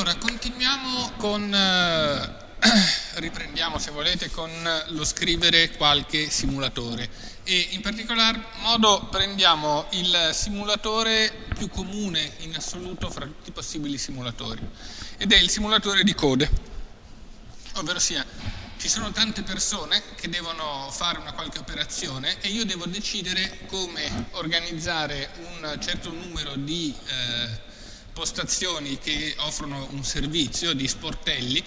Allora, continuiamo con, eh, riprendiamo se volete, con lo scrivere qualche simulatore. E in particolar modo prendiamo il simulatore più comune in assoluto fra tutti i possibili simulatori ed è il simulatore di code, ovvero sia ci sono tante persone che devono fare una qualche operazione e io devo decidere come organizzare un certo numero di eh, postazioni che offrono un servizio di sportelli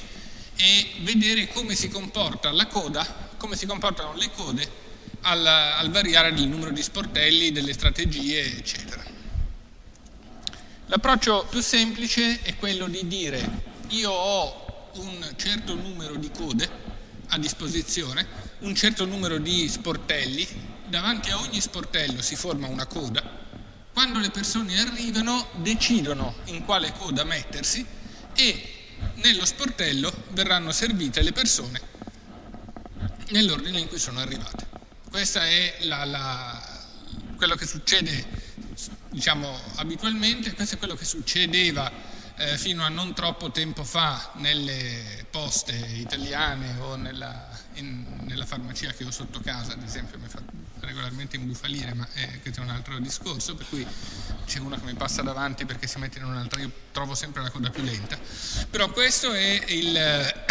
e vedere come si comporta la coda, come si comportano le code al, al variare il numero di sportelli, delle strategie, eccetera. L'approccio più semplice è quello di dire io ho un certo numero di code a disposizione, un certo numero di sportelli, davanti a ogni sportello si forma una coda quando le persone arrivano decidono in quale coda mettersi e nello sportello verranno servite le persone nell'ordine in cui sono arrivate. Questo è la, la, quello che succede diciamo, abitualmente, questo è quello che succedeva eh, fino a non troppo tempo fa nelle poste italiane o nella, in, nella farmacia che ho sotto casa, ad esempio, mi fa regolarmente imbufalire, ma eh, questo è un altro discorso, per cui c'è uno che mi passa davanti perché si mette in un'altra, io trovo sempre la coda più lenta. Però questo è il,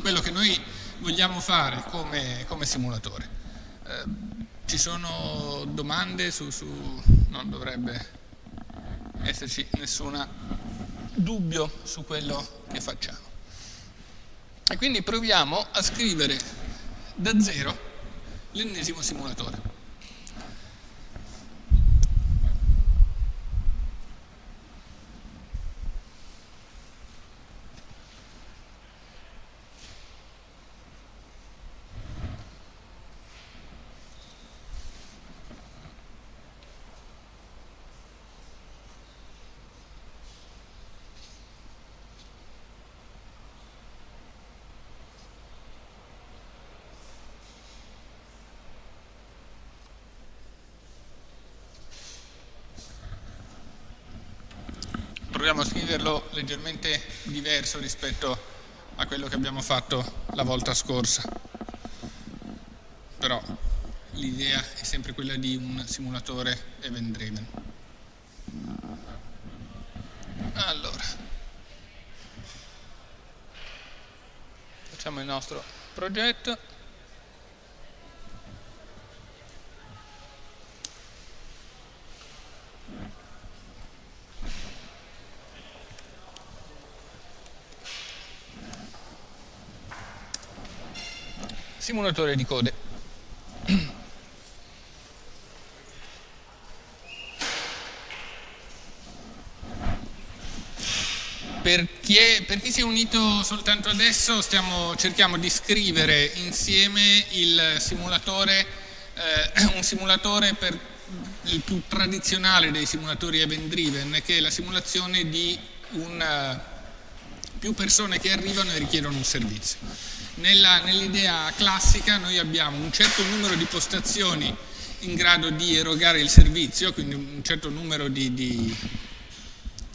quello che noi vogliamo fare come, come simulatore. Eh, ci sono domande su, su... non dovrebbe esserci nessun dubbio su quello che facciamo. E quindi proviamo a scrivere da zero l'ennesimo simulatore. Proviamo a scriverlo leggermente diverso rispetto a quello che abbiamo fatto la volta scorsa. Però l'idea è sempre quella di un simulatore event driven. Allora, facciamo il nostro progetto. Simulatore di code. Per chi, è, per chi, si è unito soltanto adesso stiamo, cerchiamo di scrivere insieme simulatore, eh, un simulatore per il più tradizionale dei simulatori event driven che è la simulazione di un, più persone che arrivano e richiedono un servizio. Nell'idea classica noi abbiamo un certo numero di postazioni in grado di erogare il servizio, quindi un certo numero di, di,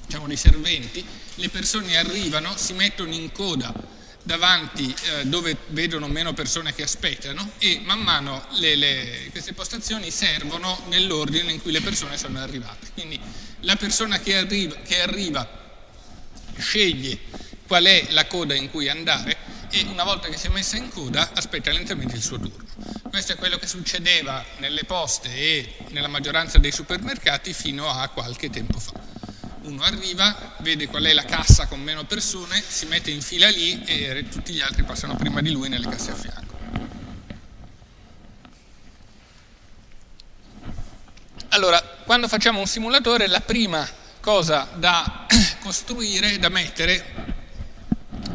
diciamo, di serventi, le persone arrivano, si mettono in coda davanti eh, dove vedono meno persone che aspettano e man mano le, le, queste postazioni servono nell'ordine in cui le persone sono arrivate. Quindi la persona che arriva, che arriva sceglie qual è la coda in cui andare e una volta che si è messa in coda aspetta lentamente il suo turno. Questo è quello che succedeva nelle poste e nella maggioranza dei supermercati fino a qualche tempo fa. Uno arriva, vede qual è la cassa con meno persone, si mette in fila lì e tutti gli altri passano prima di lui nelle casse a fianco. Allora, quando facciamo un simulatore la prima cosa da costruire, da mettere,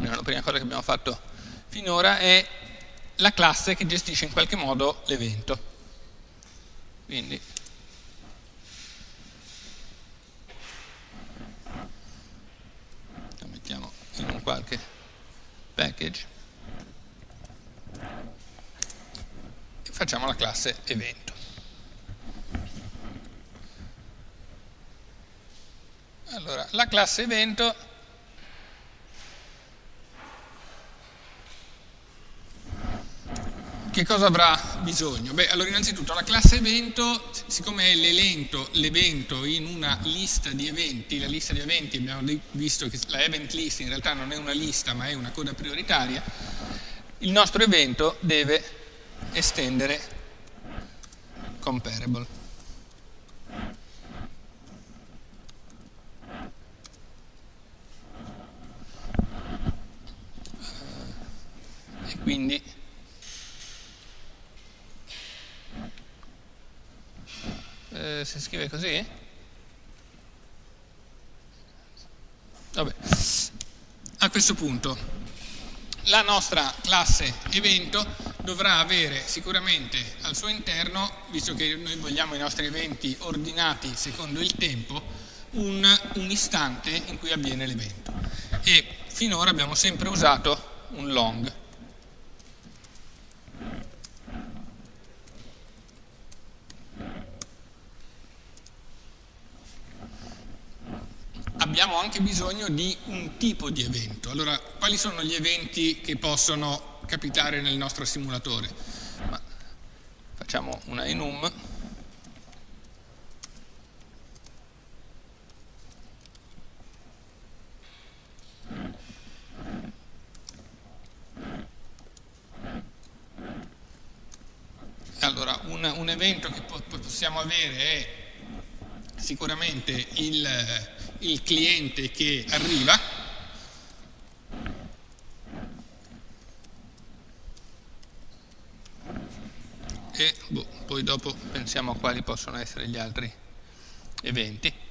la prima cosa che abbiamo fatto finora, è la classe che gestisce in qualche modo l'evento. Quindi lo mettiamo in un qualche package e facciamo la classe evento. Allora, la classe evento che cosa avrà bisogno? Beh, allora innanzitutto la classe evento, siccome è l'evento in una lista di eventi, la lista di eventi abbiamo visto che la event list in realtà non è una lista ma è una coda prioritaria, il nostro evento deve estendere comparable. E quindi eh, si scrive così? Vabbè. A questo punto la nostra classe evento dovrà avere sicuramente al suo interno, visto che noi vogliamo i nostri eventi ordinati secondo il tempo, un, un istante in cui avviene l'evento. E finora abbiamo sempre usato un long. Abbiamo anche bisogno di un tipo di evento. Allora, quali sono gli eventi che possono capitare nel nostro simulatore? Ma facciamo una enum. Allora, un, un evento che po possiamo avere è sicuramente il, il cliente che arriva, e boh, poi dopo pensiamo a quali possono essere gli altri eventi.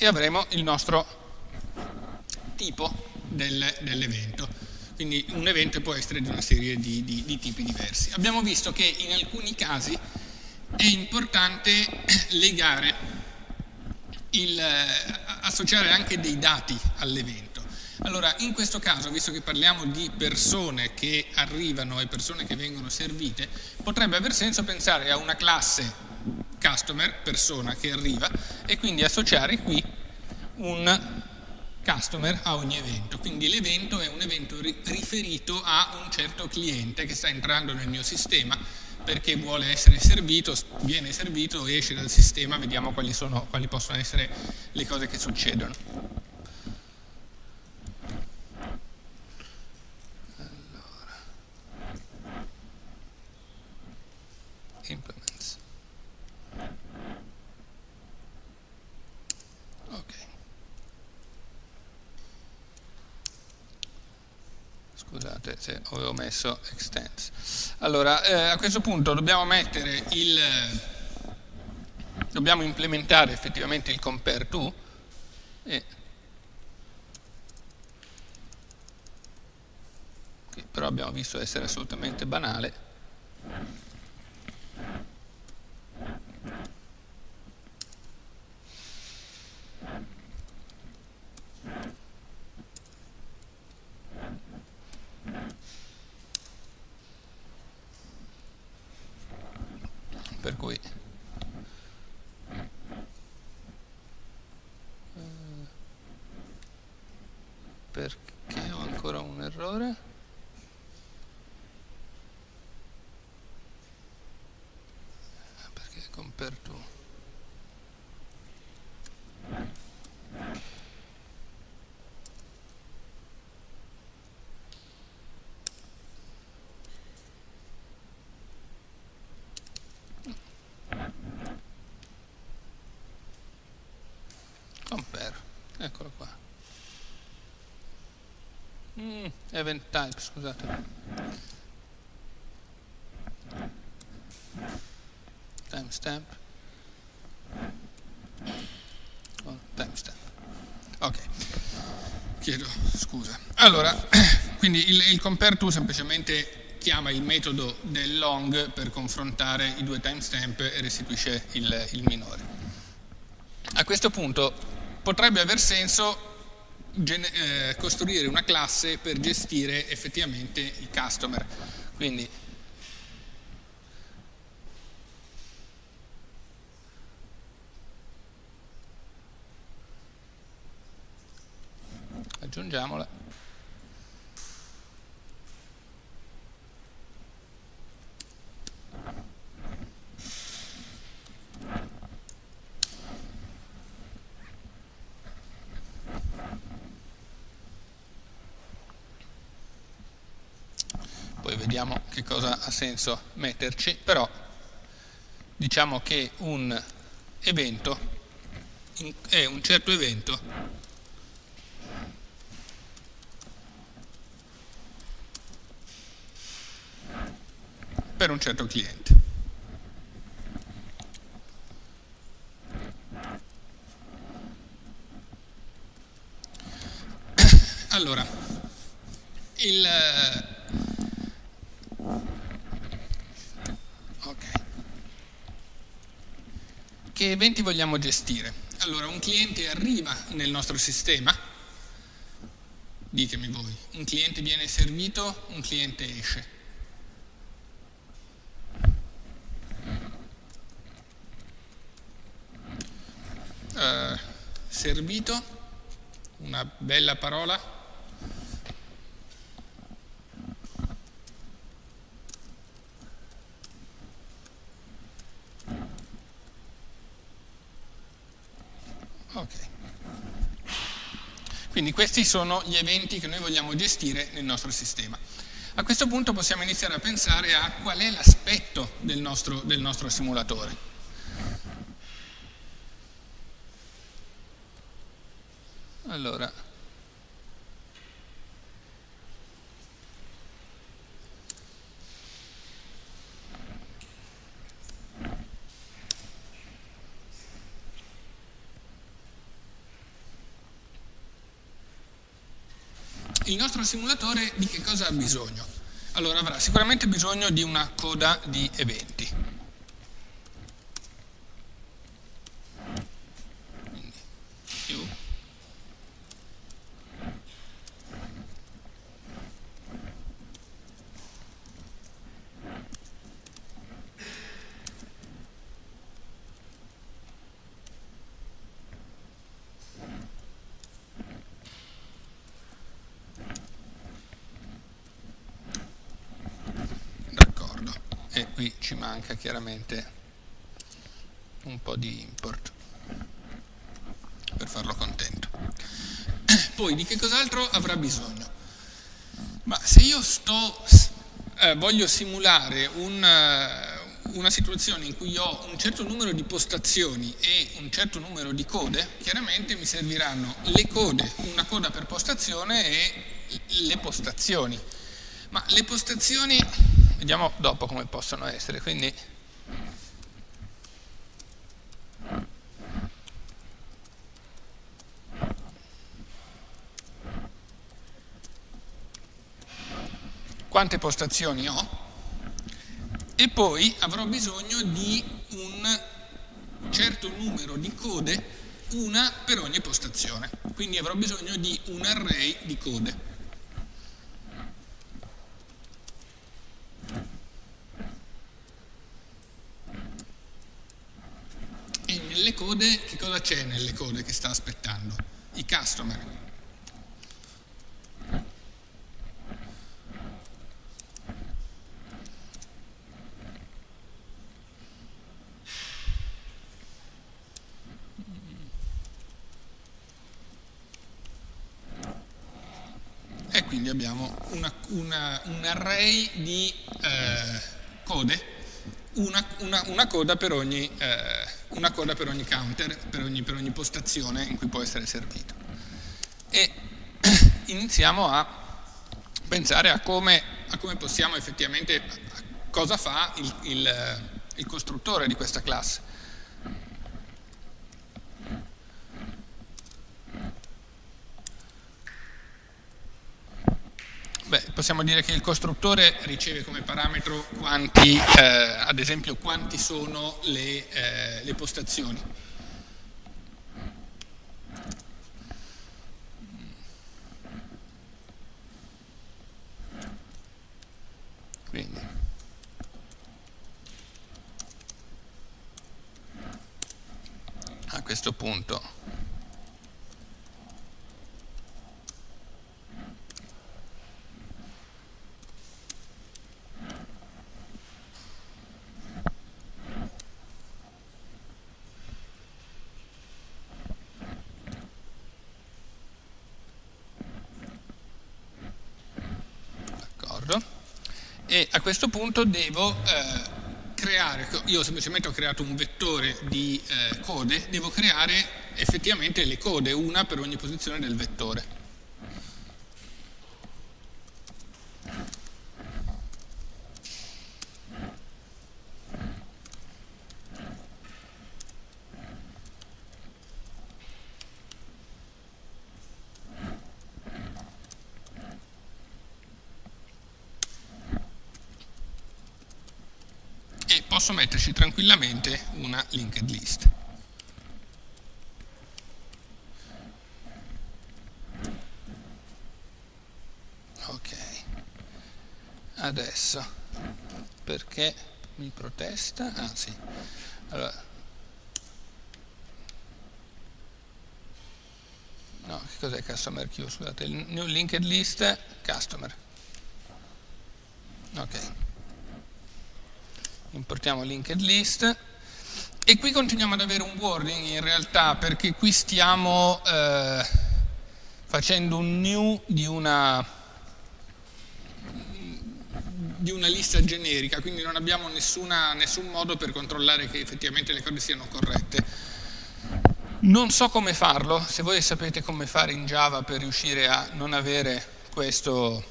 e avremo il nostro tipo del, dell'evento. Quindi un evento può essere di una serie di, di, di tipi diversi. Abbiamo visto che in alcuni casi è importante legare, il, associare anche dei dati all'evento. Allora, in questo caso, visto che parliamo di persone che arrivano e persone che vengono servite, potrebbe aver senso pensare a una classe customer, persona che arriva, e quindi associare qui un customer a ogni evento. Quindi l'evento è un evento riferito a un certo cliente che sta entrando nel mio sistema perché vuole essere servito, viene servito, esce dal sistema, vediamo quali, sono, quali possono essere le cose che succedono. Allora. Implements. Ok. Se avevo messo extends. Allora, eh, a questo punto dobbiamo mettere il, dobbiamo implementare effettivamente il compare to, e, però abbiamo visto essere assolutamente banale. per cui eh, perché ho ancora errore eh, perché compare to compare eccolo qua mm, event type scusate. Timestamp. Oh, timestamp. Ok. Chiedo scusa. Allora quindi il, il compare to semplicemente chiama il metodo del long per confrontare i due timestamp e restituisce il, il minore. A questo punto potrebbe aver senso eh, costruire una classe per gestire effettivamente i customer. Quindi aggiungiamola poi vediamo che cosa ha senso metterci però diciamo che un evento è un certo evento per un certo cliente. Allora, il... Okay. Che eventi vogliamo gestire? Allora, un cliente arriva nel nostro sistema, ditemi voi, un cliente viene servito, un cliente esce. Uh, servito, una bella parola, Quindi questi sono gli eventi che noi vogliamo gestire nel nostro sistema. A questo punto possiamo iniziare a pensare a qual è l'aspetto del del nostro simulatore. Allora, il nostro simulatore di che cosa ha bisogno? Allora avrà sicuramente bisogno di una coda di eventi. qui ci manca chiaramente un po' di import per farlo contento. Poi di che cos'altro avrà bisogno? Ma se io sto, eh, voglio simulare un, uh, una situazione in cui ho un certo numero di postazioni e un certo numero di code, chiaramente mi serviranno le code, una coda per postazione e le postazioni. Ma le postazioni Vediamo dopo come possono essere, quindi quante postazioni ho e poi avrò bisogno di un certo numero di code, una per ogni postazione. Quindi avrò bisogno di un array di code. nelle code, che cosa c'è nelle code che sta aspettando? I customer. E quindi abbiamo una, una, un array di eh, code, una, una, coda per ogni eh, una coda per ogni counter, per ogni, per ogni postazione in cui può essere servito. E iniziamo a pensare a come, a come possiamo effettivamente, cosa fa il, il, il costruttore di questa classe. Beh, possiamo dire che il costruttore riceve come parametro quanti, eh, ad esempio, quanti sono le, eh, le postazioni. Quindi. A questo punto e a questo punto devo eh, creare, io semplicemente ho creato un vettore di eh, code, devo creare effettivamente le code, una per ogni posizione del vettore. Posso metterci tranquillamente una linked list. Ok, adesso perché mi protesta? Ah sì, allora no, che cos'è customer queue? Scusate, new linked list customer. Ok importiamo linked list e qui continuiamo ad avere un wording in realtà perché qui stiamo eh, facendo un new di una, di una lista generica, quindi non abbiamo nessuna, nessun modo per controllare che effettivamente le cose siano corrette. Non so come farlo, se voi sapete come fare in Java per riuscire a non avere questo,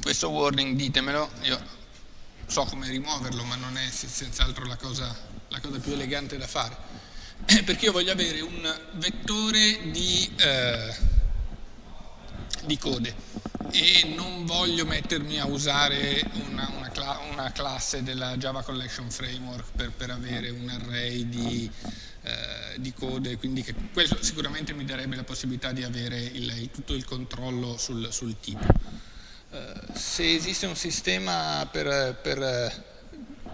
questo wording, ditemelo, io so come rimuoverlo, ma non è senz'altro la cosa, la cosa più elegante da fare. Perché io voglio avere un vettore di, eh, di code e non voglio mettermi a usare una, una, cla una classe della Java Collection Framework per, per avere un array di, eh, di code, quindi che questo sicuramente mi darebbe la possibilità di avere il, tutto il controllo sul, sul tipo. Eh, se esiste un sistema per, per,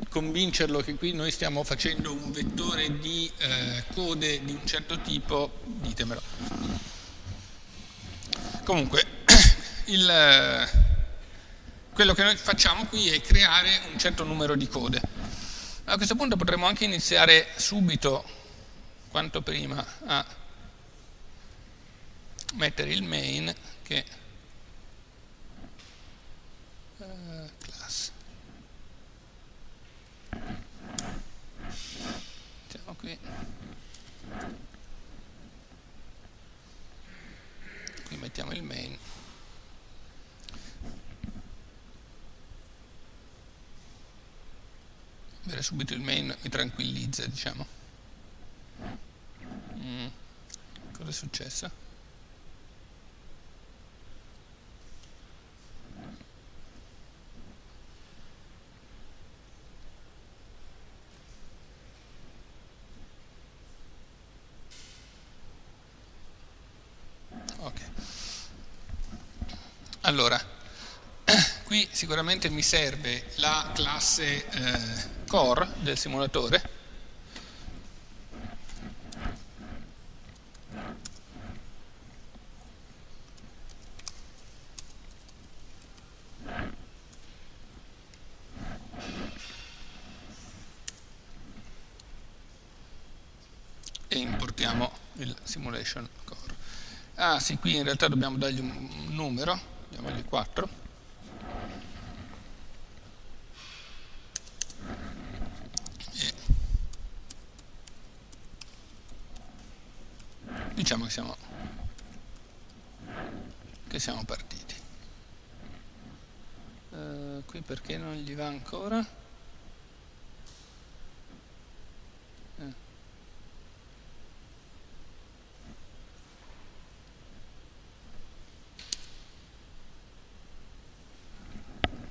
convincerlo che qui noi stiamo facendo un vettore di eh, code di un certo tipo, ditemelo. Comunque, il, quello che noi facciamo qui è creare un certo numero di code. A questo punto potremmo anche iniziare subito, quanto prima, a mettere il main che qui qui mettiamo il main vedere subito il main mi tranquillizza diciamo mm. cosa è successo? Allora, qui sicuramente mi serve la classe eh, core del simulatore e importiamo il simulation core. Ah sì, qui in realtà dobbiamo dargli un numero diamogli 4 e diciamo che siamo che siamo partiti. Uh, qui perché non gli va ancora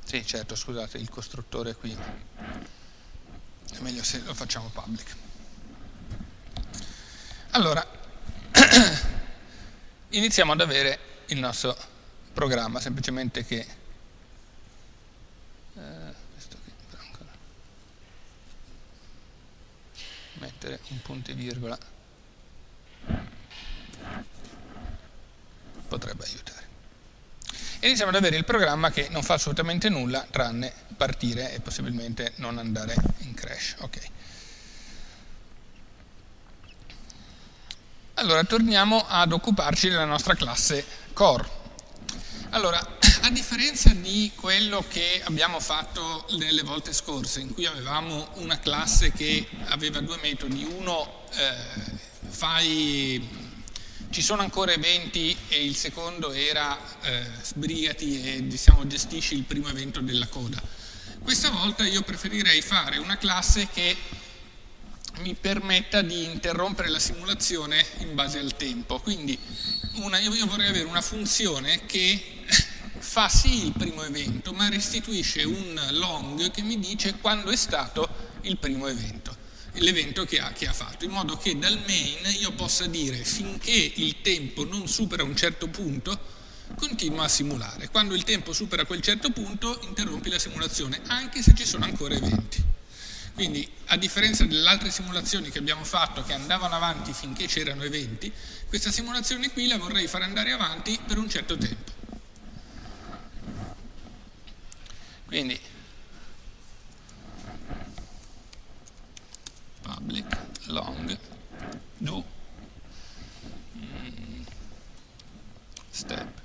Sì, certo, scusate, il costruttore qui. È meglio se lo facciamo public. Allora, iniziamo ad avere il nostro programma, semplicemente che eh, mettere un punto e virgola potrebbe aiutare e iniziamo ad avere il programma che non fa assolutamente nulla tranne partire e possibilmente non andare in crash. Okay. Allora torniamo ad occuparci della nostra classe core. Allora, a differenza di quello che abbiamo fatto nelle volte scorse, in cui avevamo una classe che aveva due metodi, uno eh, fai ci sono ancora eventi e il secondo era eh, sbrigati e diciamo, gestisci il primo evento della coda. Questa volta io preferirei fare una classe che mi permetta di interrompere la simulazione in base al tempo. Quindi una, io vorrei avere una funzione che fa sì il primo evento, ma restituisce un long che mi dice quando è stato il primo evento l'evento che che ha, fatto, in modo che dal main io possa dire finché il tempo non supera un certo punto, continua a simulare. Quando il tempo supera quel certo punto, interrompi la simulazione, anche se ci sono ancora eventi. Quindi, a differenza delle altre simulazioni che abbiamo fatto che andavano avanti finché c'erano eventi, questa simulazione qui la vorrei fare andare avanti per un certo tempo. Quindi public long do mm, step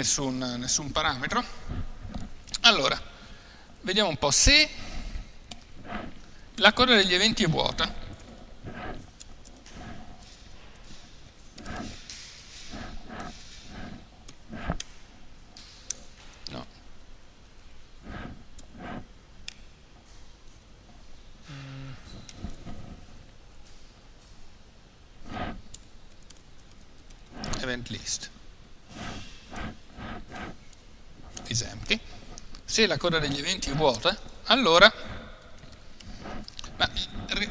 nessun, nessun parametro. Allora vediamo un po' se la coda degli eventi è vuota list Se la coda degli eventi è vuota, allora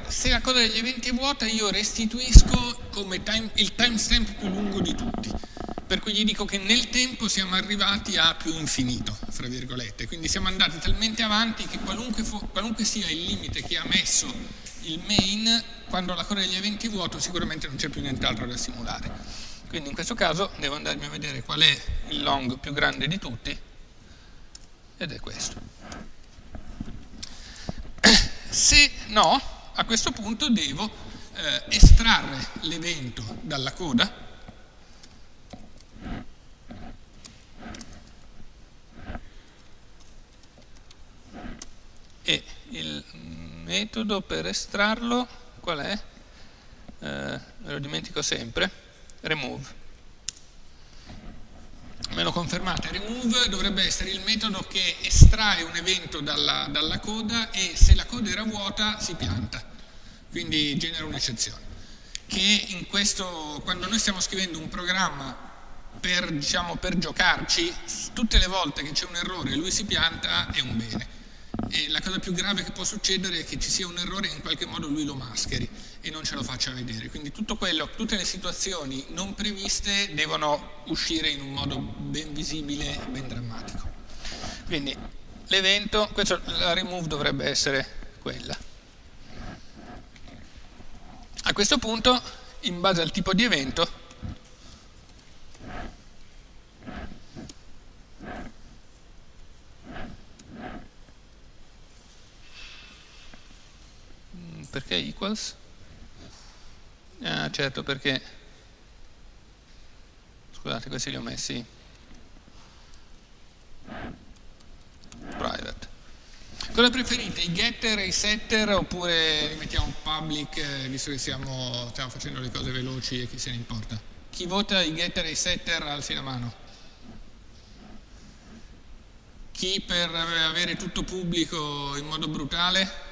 se la coda degli eventi è vuota io restituisco come time, il timestamp più lungo di tutti. Per cui gli dico che nel tempo siamo arrivati a più infinito, fra virgolette. Quindi siamo andati talmente avanti che qualunque, qualunque sia il limite che ha messo il main, quando la coda degli eventi è vuoto sicuramente non c'è più nient'altro da simulare. Quindi in questo caso devo andarmi a vedere qual è il long più grande di tutti ed è questo. Se no, a questo punto devo eh, estrarre l'evento dalla coda e il metodo per estrarlo qual è? Eh, me lo dimentico sempre remove. Me lo confermate, remove dovrebbe essere il metodo che estrae un evento dalla, dalla coda e se la coda era vuota si pianta, quindi genera un'eccezione. Che in questo, quando noi stiamo scrivendo un programma per, diciamo, per giocarci, tutte le volte che c'è un errore e lui si pianta è un bene. E la cosa più grave che può succedere è che ci sia un errore e in qualche modo lui lo mascheri e non ce lo faccia vedere. Quindi quello, tutte le situazioni non previste devono uscire in un modo ben visibile ben drammatico. Quindi l'evento, la remove dovrebbe essere quella. A questo punto, in base al tipo di evento, perché equals? Ah, certo, perché... Scusate, questi li ho messi private. Cosa preferite, i getter e i setter oppure li mettiamo public eh, visto che siamo, stiamo facendo le cose veloci e chi se ne importa? Chi vota i getter e i setter alzi la mano. Chi per avere tutto pubblico in modo brutale?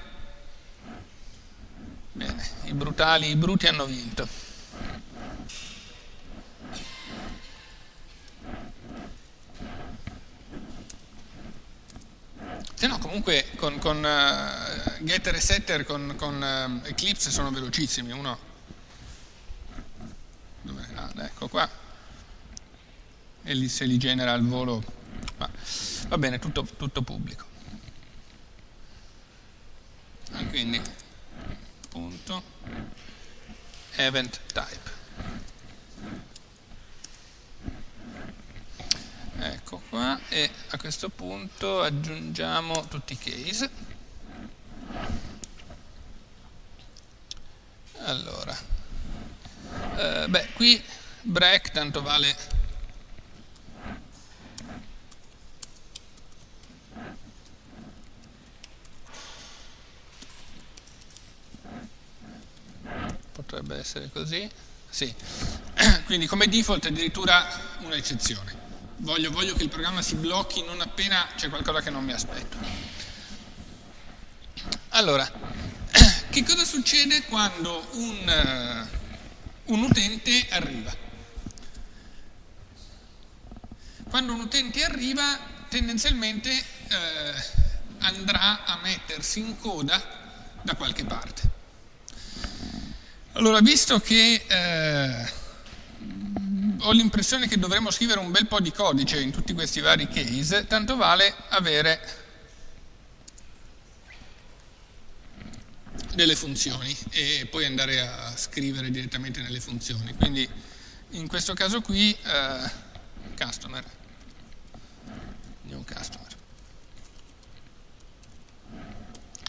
Bene, i brutali, i bruti hanno vinto. Se no, comunque con, con uh, getter e setter con, con uh, Eclipse sono velocissimi. Uno, dove, ah, ecco qua, e li, se li genera al volo. Ma, va bene, tutto, tutto pubblico. E quindi punto. Event type. Ecco qua e a questo punto aggiungiamo tutti i case. Allora eh, beh qui break tanto vale potrebbe essere così sì. Quindi come default addirittura un'eccezione. Voglio, voglio che il programma si blocchi non appena c'è qualcosa che non mi aspetto. Allora che cosa succede quando un, uh, un utente arriva? Quando un utente arriva tendenzialmente eh, andrà a mettersi in coda da qualche parte. Allora, visto che eh, ho l'impressione che dovremmo scrivere un bel po' di codice in tutti questi vari case, tanto vale avere delle funzioni e poi andare a scrivere direttamente nelle funzioni. Quindi in questo caso qui eh, customer new customer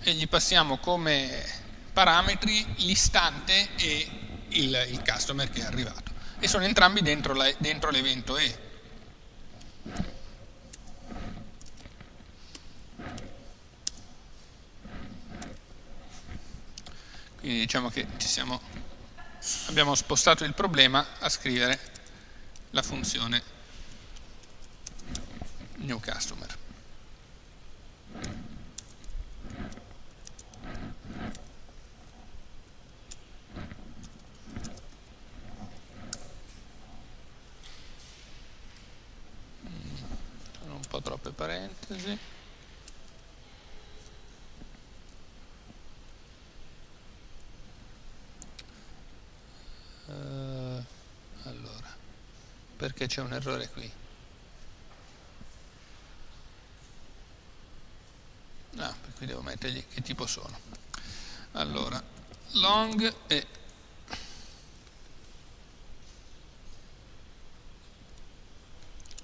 e gli passiamo come parametri l'istante e il, il, customer che è arrivato e sono entrambi dentro, l'evento E quindi diciamo che siamo, abbiamo spostato il problema a scrivere la funzione new customer. Sono un po' troppe parentesi. Uh, allora, perché c'è un errore qui? ah, qui devo mettergli che tipo sono allora long e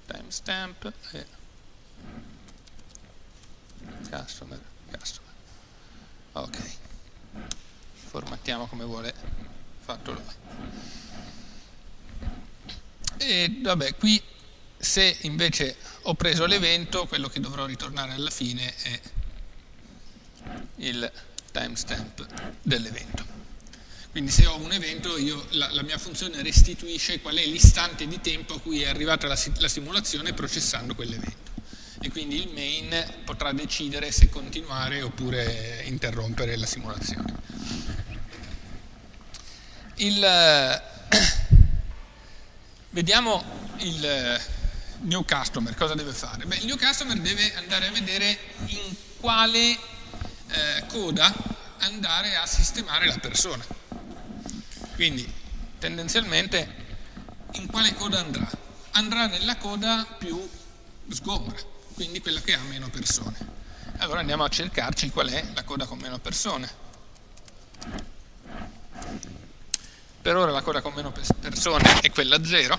timestamp e customer customer ok formattiamo come vuole fatto lui e vabbè qui se invece ho preso l'evento quello che dovrò ritornare alla fine è il timestamp dell'evento. Quindi se ho un evento, io, la, la, mia funzione restituisce qual è l'istante di tempo a cui è arrivata la, la simulazione processando quell'evento. E quindi il main potrà decidere se continuare oppure interrompere la simulazione. Il, vediamo il new customer, cosa deve fare? Beh, il new customer deve andare a vedere in quale eh, coda andare a sistemare la persona. Quindi tendenzialmente in quale coda andrà? Andrà nella coda più sgombra, quindi quella che ha meno persone. Allora andiamo a cercarci qual è la coda con meno persone. Per ora la coda con meno persone è quella 0.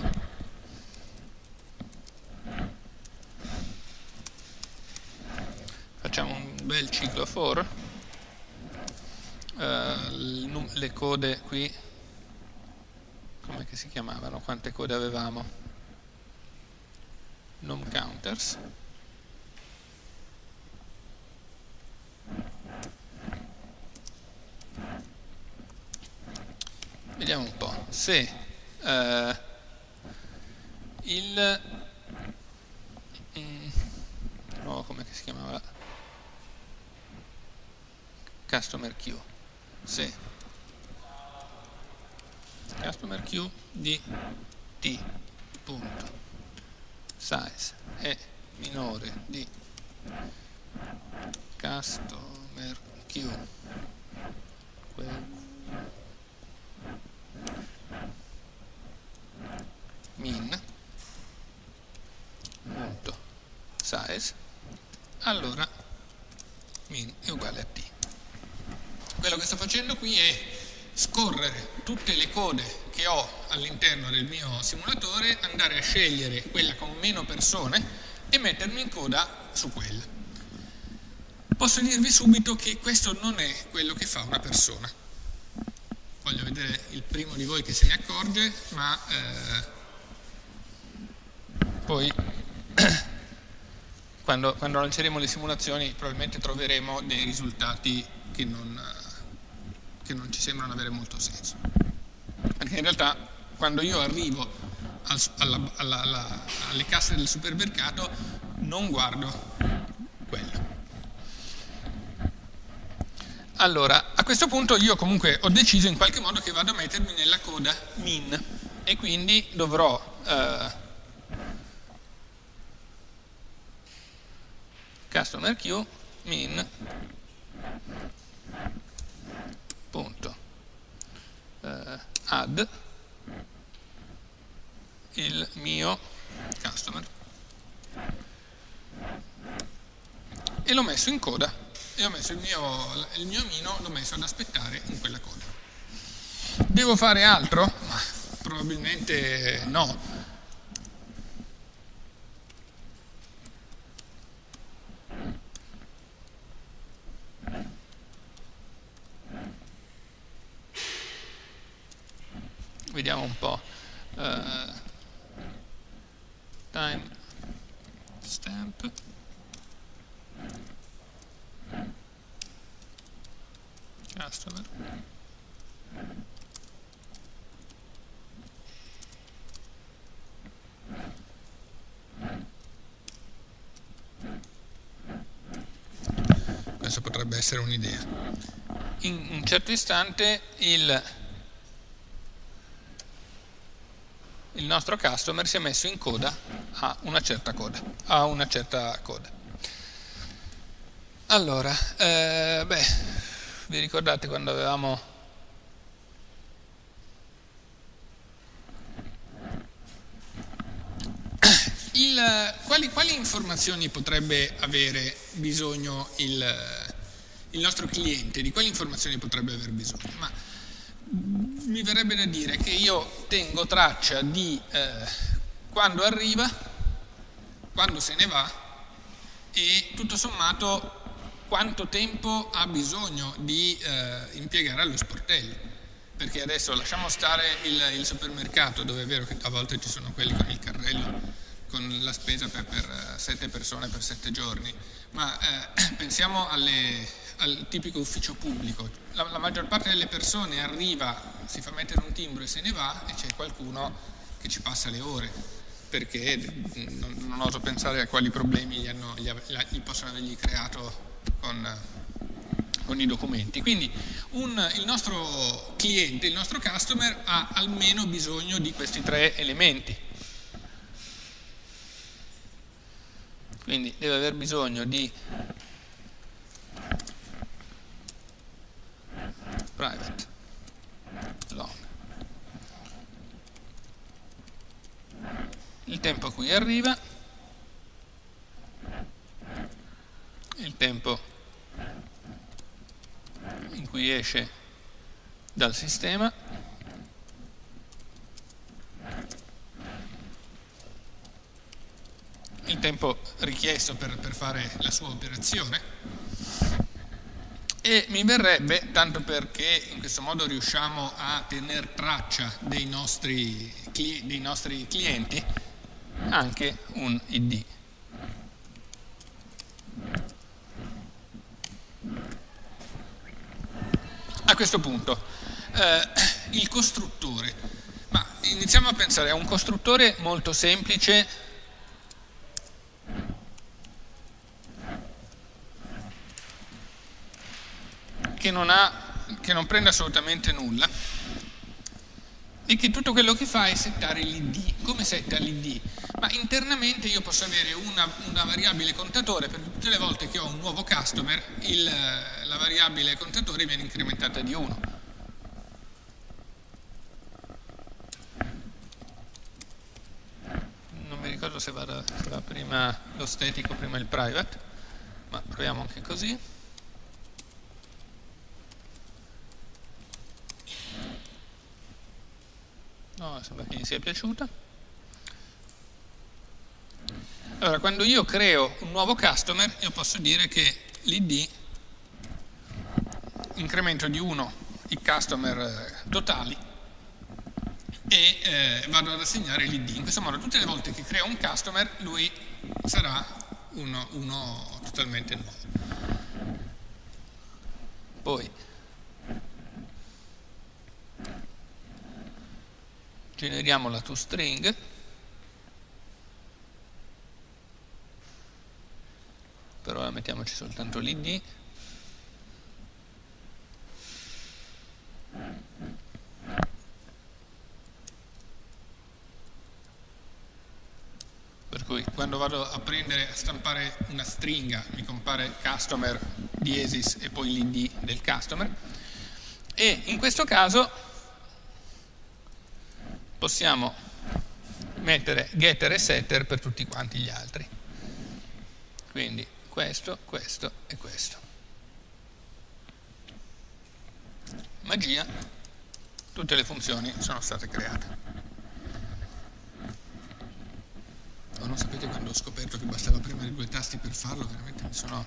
Facciamo un bel ciclo for uh, le code qui come si chiamavano quante code avevamo num counters vediamo un po' se uh, il mm, no, come si chiamava? Customer queue se. Customer queue di t punto. Size è minore di customer queue min. Punto size. Allora min è uguale a t. Quello che sto facendo qui è scorrere tutte le code che ho all'interno del mio simulatore, andare a scegliere quella con meno persone e mettermi in coda su quella. Posso dirvi subito che questo non è quello che fa una persona. voglio vedere il primo di voi che se ne accorge, ma eh, poi quando, quando, lanceremo le simulazioni probabilmente troveremo dei risultati che non, che non ci sembrano avere molto senso. Perché in realtà quando io arrivo al, alla, alla, alla, alle casse del supermercato non guardo quello. Allora, a questo punto io comunque ho deciso in qualche modo che vado a mettermi nella coda min. E quindi dovrò eh, customer queue min punto eh, add il mio customer. E l'ho messo in coda e ho messo il mio, il mio mino l'ho messo ad aspettare in quella coda. Devo fare altro? probabilmente no. Vediamo un po' uh, time stamp customer questo potrebbe essere un'idea in un certo istante il il nostro customer si è messo in coda a una certa coda. A una certa coda. Allora, eh, beh, vi ricordate quando avevamo il, quali, quali, informazioni potrebbe avere bisogno il, il, nostro cliente? Di quali informazioni potrebbe aver bisogno? Ma mi verrebbe da dire che io tengo traccia di eh, quando arriva, quando se ne va e tutto sommato quanto tempo ha bisogno di eh, impiegare allo sportello. Perché adesso lasciamo stare il, il, supermercato, dove è vero che a volte ci sono quelli con il carrello, con la spesa per, per eh, sette persone per sette giorni, ma eh, pensiamo alle, al tipico ufficio pubblico. La, la, maggior parte delle persone arriva, si fa mettere un timbro e se ne va e c'è qualcuno che ci passa le ore perché non, non oso pensare a quali problemi gli, hanno, gli, gli possono avergli creato con, con i documenti. Quindi un, il nostro cliente, il nostro customer ha almeno bisogno di questi tre elementi. Quindi deve aver bisogno di private long il tempo a cui arriva il tempo in cui esce dal sistema il tempo richiesto per, per fare la sua operazione e mi verrebbe, tanto perché in questo modo riusciamo a tenere traccia dei nostri, dei nostri clienti, anche un id. A questo punto, eh, il costruttore. Ma iniziamo a pensare a un costruttore molto semplice che non, ha, che non prende assolutamente nulla e che tutto quello che fa è settare l'id. Come setta l'id? Ma internamente io posso avere una, una, variabile contatore per tutte le volte che ho un nuovo customer, il, la variabile contatore viene incrementata di 1. Non mi ricordo se va, se va prima lo statico, prima il private, ma proviamo anche così. No, sembra che gli sia piaciuta. Allora, quando io creo un nuovo customer, io posso dire che l'id incremento di 1 i customer eh, totali e eh, vado ad assegnare l'id. In questo modo tutte le volte che creo un customer lui sarà uno, uno totalmente nuovo. Poi generiamo la toString per ora mettiamoci soltanto l'id per cui quando vado a prendere a stampare una stringa mi compare customer diesis e poi l'id del customer. E in questo caso possiamo mettere getter e setter per tutti quanti gli altri. Quindi questo, questo e questo. Magia. Tutte le funzioni sono state create. Oh, non sapete quando ho scoperto che bastava premere due tasti per farlo, veramente mi sono...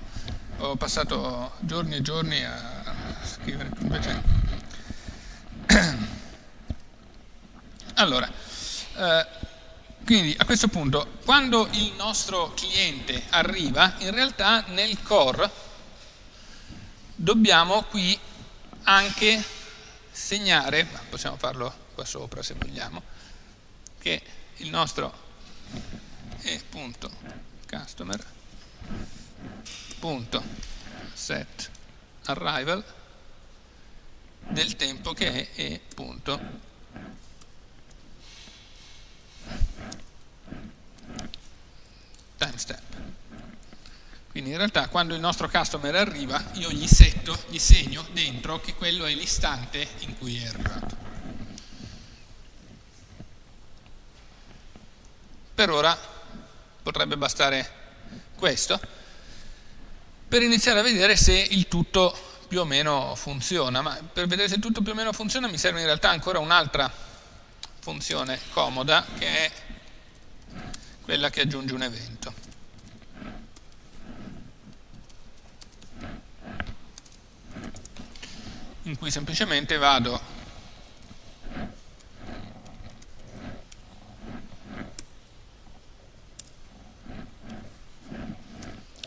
ho passato giorni e giorni a scrivere, invece... allora, eh, quindi a questo punto, quando il nostro cliente arriva, in realtà nel core dobbiamo qui anche segnare, possiamo farlo qua sopra se vogliamo, che il nostro e punto customer punto set arrival del tempo che è e timestamp. Quindi in realtà quando il nostro customer arriva io gli setto, gli segno dentro che quello è l'istante in cui è arrivato. Per ora potrebbe bastare questo, per iniziare a vedere se il tutto più o meno funziona, ma per vedere se il tutto più o meno funziona mi serve in realtà ancora un'altra funzione comoda che è quella che aggiunge un evento. in cui semplicemente vado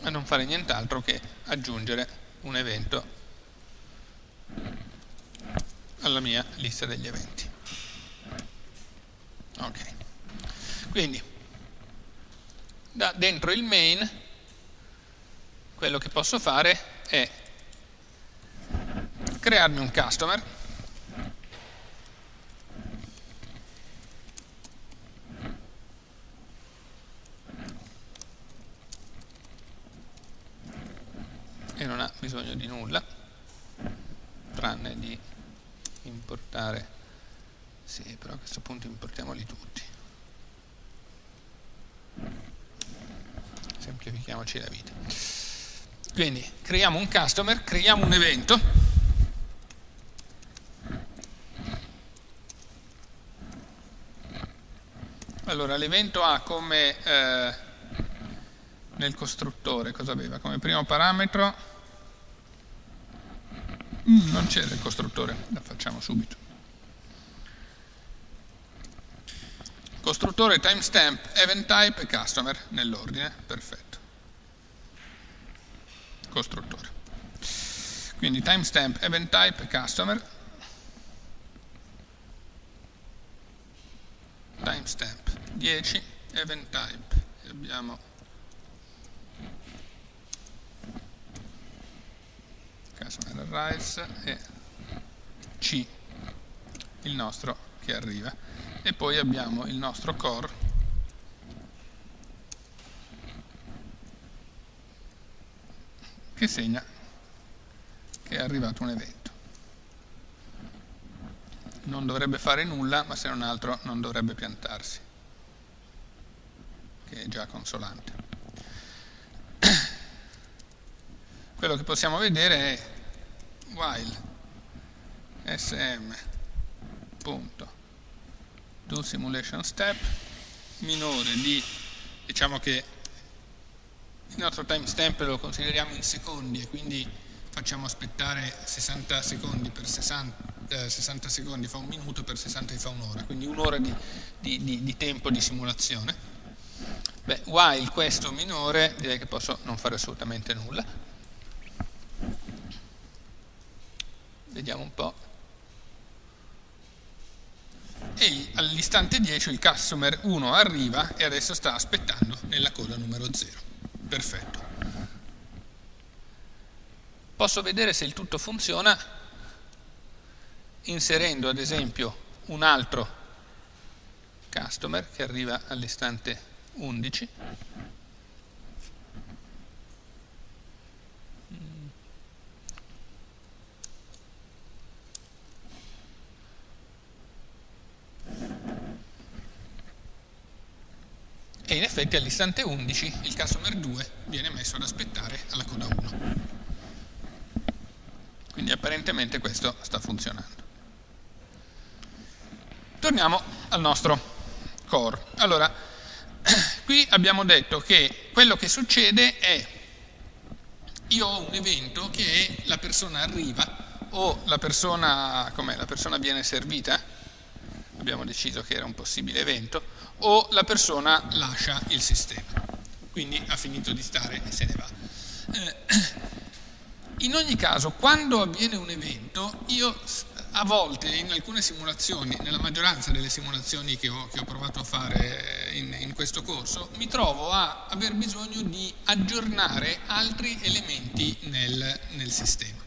a non fare nient'altro che aggiungere un evento alla mia lista degli eventi. Ok, quindi da dentro il main quello che posso fare è crearmi un customer. E non ha bisogno di nulla tranne di importare. Sì però a questo punto importiamoli tutti semplifichiamoci la vita quindi creiamo un customer creiamo un evento allora l'evento ha come eh, nel costruttore cosa aveva? Come primo parametro mm, non c'era il costruttore, la facciamo subito. Costruttore, timestamp, event type e customer nell'ordine, perfetto. Costruttore. Quindi timestamp, event type customer. Timestamp 10, event type. Abbiamo customer arrives e C il nostro che arriva e poi abbiamo il nostro core che segna che è arrivato un evento. Non dovrebbe fare nulla ma se non altro non dovrebbe piantarsi che è già consolante. Quello che possiamo vedere è while sm punto. Do simulation step minore di diciamo che il nostro timestamp lo consideriamo in secondi e quindi facciamo aspettare 60 secondi per 60, eh, 60 secondi fa un minuto, per 60 fa un'ora, quindi un'ora di, di, di, di tempo di simulazione. Beh, while questo minore, direi che posso non fare assolutamente nulla. Vediamo un po' e all'istante 10 il customer 1 arriva e adesso sta aspettando nella coda numero 0. Perfetto. Posso vedere se il tutto funziona inserendo ad esempio un altro customer che arriva all'istante 11 effetti all'istante 11 il customer 2 viene messo ad aspettare alla coda 1 quindi apparentemente questo sta funzionando. Torniamo al nostro core allora qui abbiamo detto che quello che succede è io ho un evento che la persona arriva o la persona, la persona viene servita abbiamo deciso che era un possibile evento o la persona lascia il sistema, quindi ha finito di stare e se ne va. Eh, in ogni caso, quando avviene un evento, io a volte in alcune simulazioni, nella maggioranza delle simulazioni che ho, che ho provato a fare in, in, questo corso, mi trovo a aver bisogno di aggiornare altri elementi nel, nel sistema.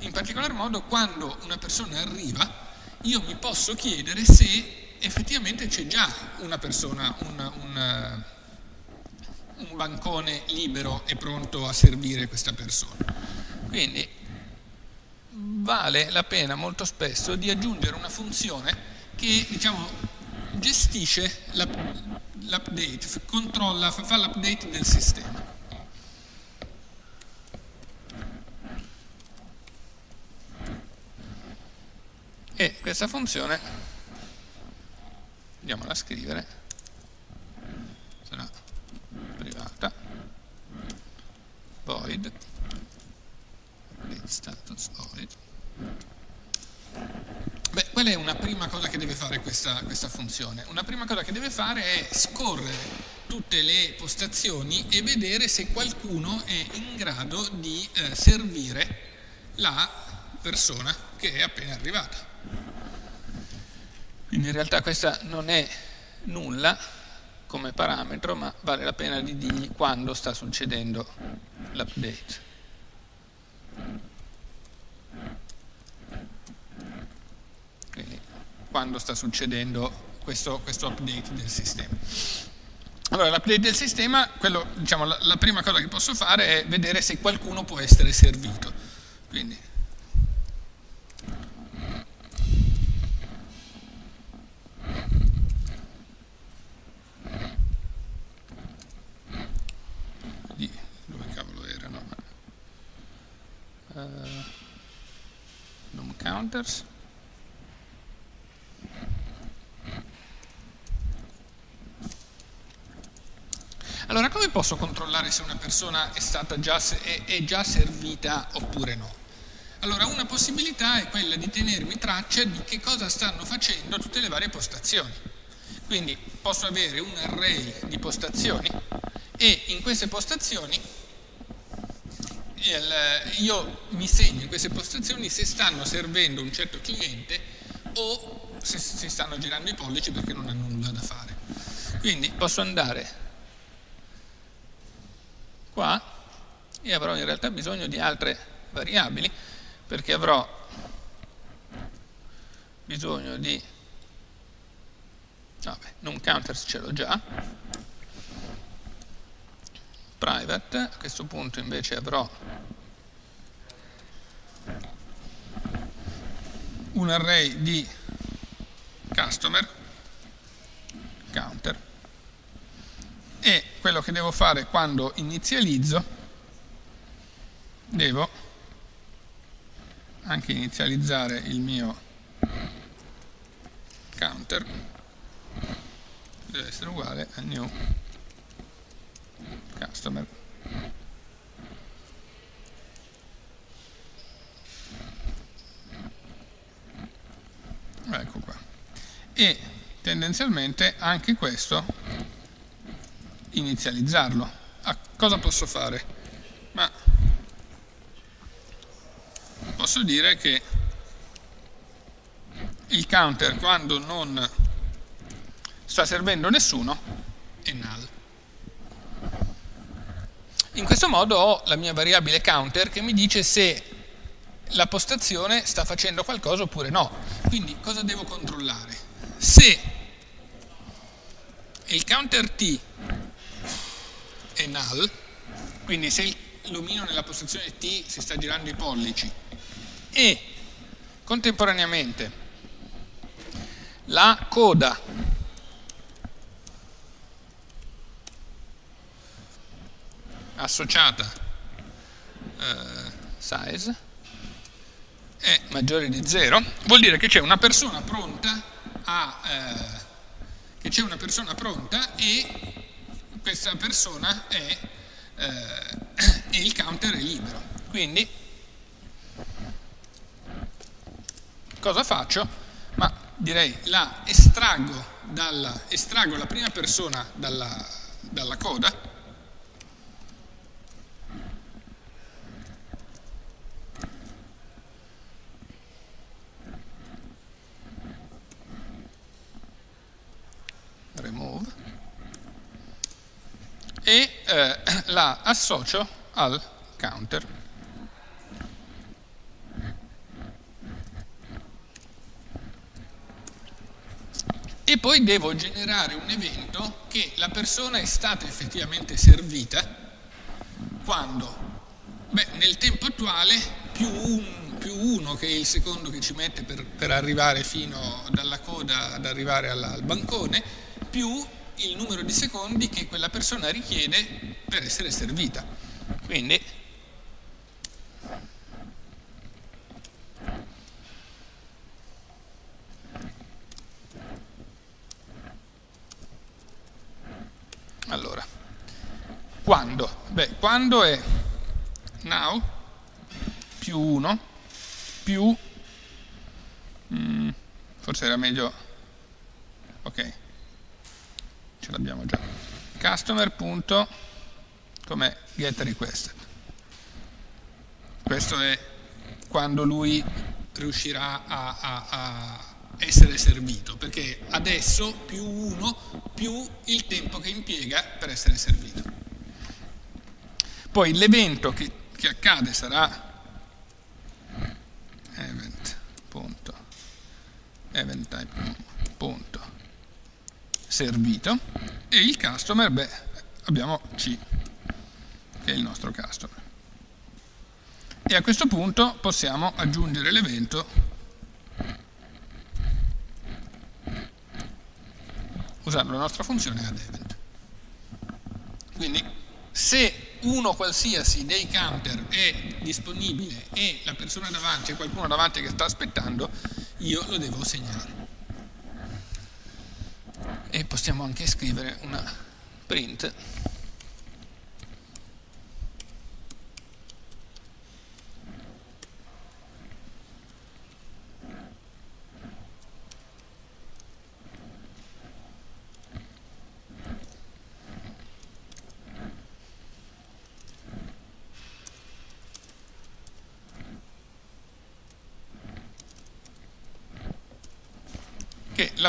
In particolar modo quando una persona arriva, io mi posso chiedere se effettivamente c'è già una persona, un, un, un bancone libero e pronto a servire questa persona. Quindi vale la pena molto spesso di aggiungere una funzione che diciamo, gestisce l'update, controlla, fa l'update del sistema. E questa funzione andiamola a scrivere sarà privata void status void Beh, qual è una prima cosa che deve fare questa, questa, funzione? Una prima cosa che deve fare è scorrere tutte le postazioni e vedere se qualcuno è in grado di eh, servire la persona che è appena arrivata. Quindi in realtà questa non è nulla come parametro, ma vale la pena di dirgli quando sta succedendo l'update. Quindi quando sta succedendo questo, questo update del sistema. Allora, l'update del sistema, quello, diciamo, la, la prima cosa che posso fare è vedere se qualcuno può essere servito. Quindi counters Allora, come posso controllare se una persona è, stata già, è, è già servita oppure no? Allora, una possibilità è quella di tenermi traccia di che cosa stanno facendo tutte le varie postazioni. Quindi posso avere un array di postazioni e in queste postazioni io mi segno in queste postazioni se stanno servendo un certo cliente o se si stanno girando i pollici perché non hanno nulla da fare. Quindi posso andare qua e avrò in realtà bisogno di altre variabili perché avrò bisogno di vabbè, non counters ce l'ho già private, a questo punto invece avrò un array di customer counter e quello che devo fare quando inizializzo devo anche inizializzare il mio counter deve essere uguale a new customer. Ecco qua. E tendenzialmente anche questo inizializzarlo. Ah, cosa posso fare? ma posso dire che il counter quando non sta servendo nessuno In questo modo ho la mia variabile counter che mi dice se la postazione sta facendo qualcosa oppure no. Quindi cosa devo controllare? Se il counter t è null, quindi se l'omino nella postazione t si sta girando i pollici e contemporaneamente la coda associata eh, size è maggiore di 0, vuol dire che c'è una persona pronta a, eh, che c'è una persona pronta e questa persona è, eh, e il counter è libero. Quindi cosa faccio? Ma direi la estraggo, dalla, estraggo la prima persona dalla, dalla coda remove e eh, la associo al counter. E poi devo generare un evento che la persona è stata effettivamente servita quando? Beh, nel tempo attuale più, un, più uno che è il secondo che ci mette per, per arrivare fino dalla coda ad arrivare alla, al bancone, più il numero di secondi che quella persona richiede per essere servita. Quindi allora quando? Beh, quando è now più 1 più mm, forse era meglio ok ce l'abbiamo già. Customer punto come get requested questo è quando lui riuscirà a, a, a essere servito perché adesso più 1 più il tempo che impiega per essere servito. Poi l'evento che, che accade sarà event servito e il customer, beh, abbiamo C, che è il nostro customer. E a questo punto possiamo aggiungere l'evento usando la nostra funzione addEvent. Quindi se uno qualsiasi dei counter è disponibile e la persona davanti, qualcuno davanti che sta aspettando, io lo devo segnare e possiamo anche scrivere una print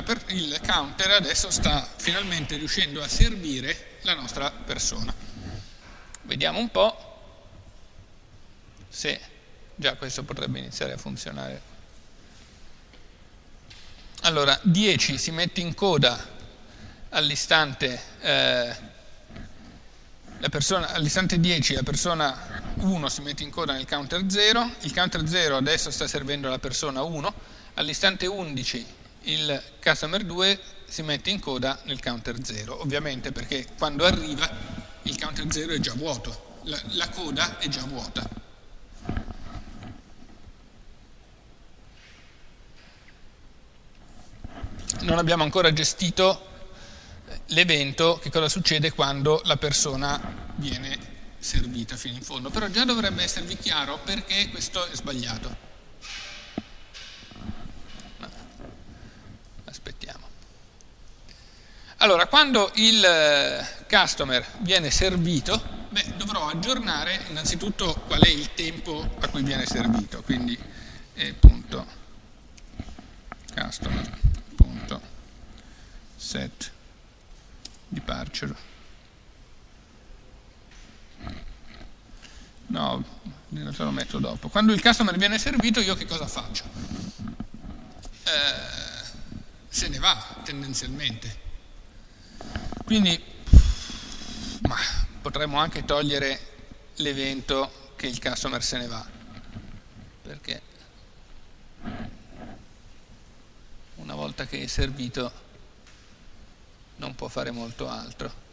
per, il counter adesso sta finalmente riuscendo a servire la nostra persona. Vediamo un po' se già questo potrebbe iniziare a funzionare. Allora, 10 si mette in coda all'istante eh, all'istante 10 la persona 1 si mette in coda nel counter 0, il counter 0 adesso sta servendo la persona 1, all'istante 11 il customer 2 si mette in coda nel counter 0, ovviamente perché quando arriva il counter 0 è già vuoto, la, la coda è già vuota. Non abbiamo ancora gestito l'evento, che cosa succede quando la persona viene servita fino in fondo, però già dovrebbe esservi chiaro perché questo è sbagliato. Aspettiamo. Allora, quando il eh, customer viene servito, beh, dovrò aggiornare innanzitutto qual è il tempo a cui viene servito, quindi è punto customer punto set departure. No, in realtà lo metto dopo. Quando il customer viene servito io che cosa faccio? Eh, se ne va tendenzialmente quindi ma, potremmo anche togliere l'evento che il customer se ne va. Perché una volta che è servito non può fare molto altro.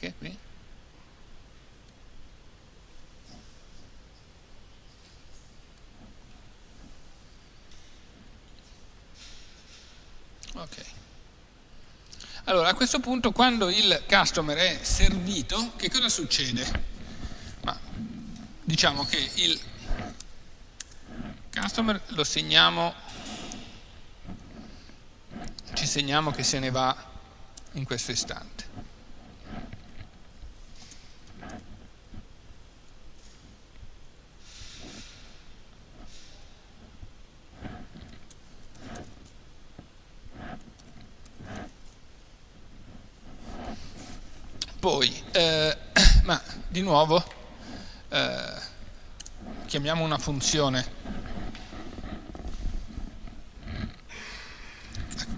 Perché qui? Ok. Allora, a questo punto, quando il customer è servito, che cosa succede? Ma, diciamo che il customer lo segniamo, ci segniamo che se ne va in questo istante. Poi, eh, ma di nuovo, eh, chiamiamo una funzione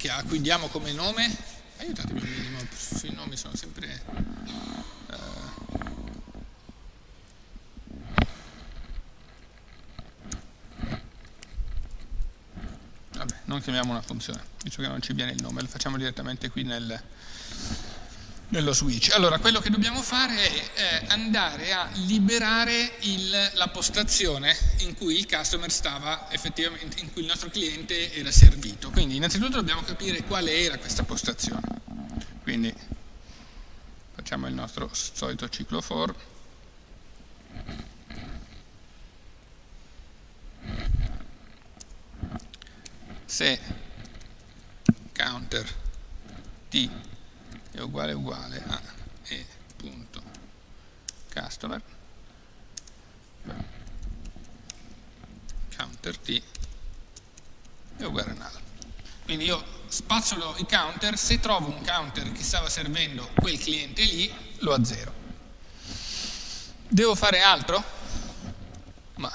a cui diamo come nome, aiutatemi un minimo, sui nomi sono sempre... Eh, vabbè, non chiamiamo una funzione, visto che non ci viene il nome, lo facciamo direttamente qui nel, nello switch. Allora, quello che dobbiamo fare è eh, andare a liberare il, la postazione in cui il customer stava effettivamente, in cui il nostro cliente era servito. Quindi innanzitutto dobbiamo capire quale era questa postazione. Quindi facciamo il nostro solito ciclo for. Se counter t è uguale uguale a e punto. Customer. Counter t è uguale a null quindi io spazzolo i counter se trovo un counter che stava servendo quel cliente lì lo azzero. Devo fare altro? ma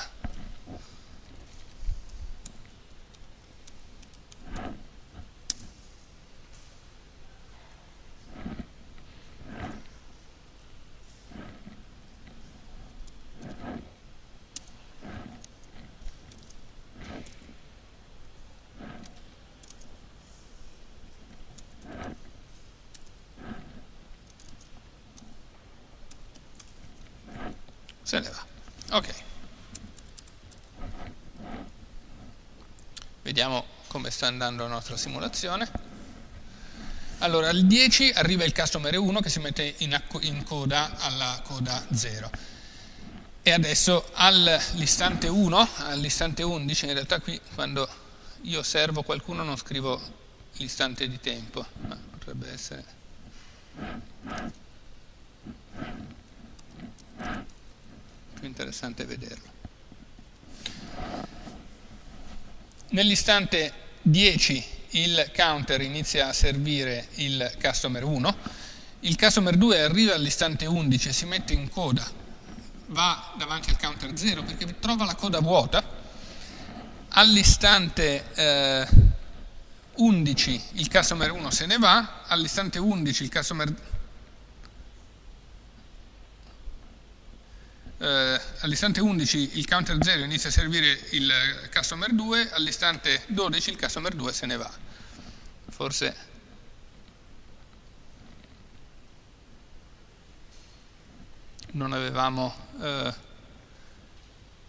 se ne va. Ok. Vediamo come sta andando la nostra simulazione. Allora, al 10 arriva il customer 1 che si mette in, in coda alla coda 0. E adesso all'istante 1, all'istante 11, in realtà qui quando io servo qualcuno non scrivo l'istante di tempo, ma potrebbe essere interessante vederlo. Nell'istante 10 il counter inizia a servire il customer 1, il customer 2 arriva all'istante 11 e si mette in coda, va davanti al counter 0 perché trova la coda vuota, all'istante eh, 11 il customer 1 se ne va, all'istante 11 il customer eh, all'istante 11 il counter 0 inizia a servire il customer 2, all'istante 12 il customer 2 se ne va. Forse non avevamo eh,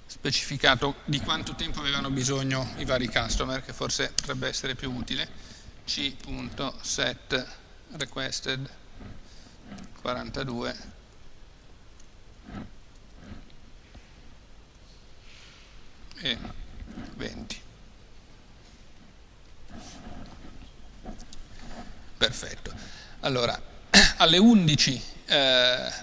specificato di quanto tempo avevano bisogno i vari customer, che forse potrebbe essere più utile. c.set requested 42 e 20 perfetto. Allora alle 11 eh,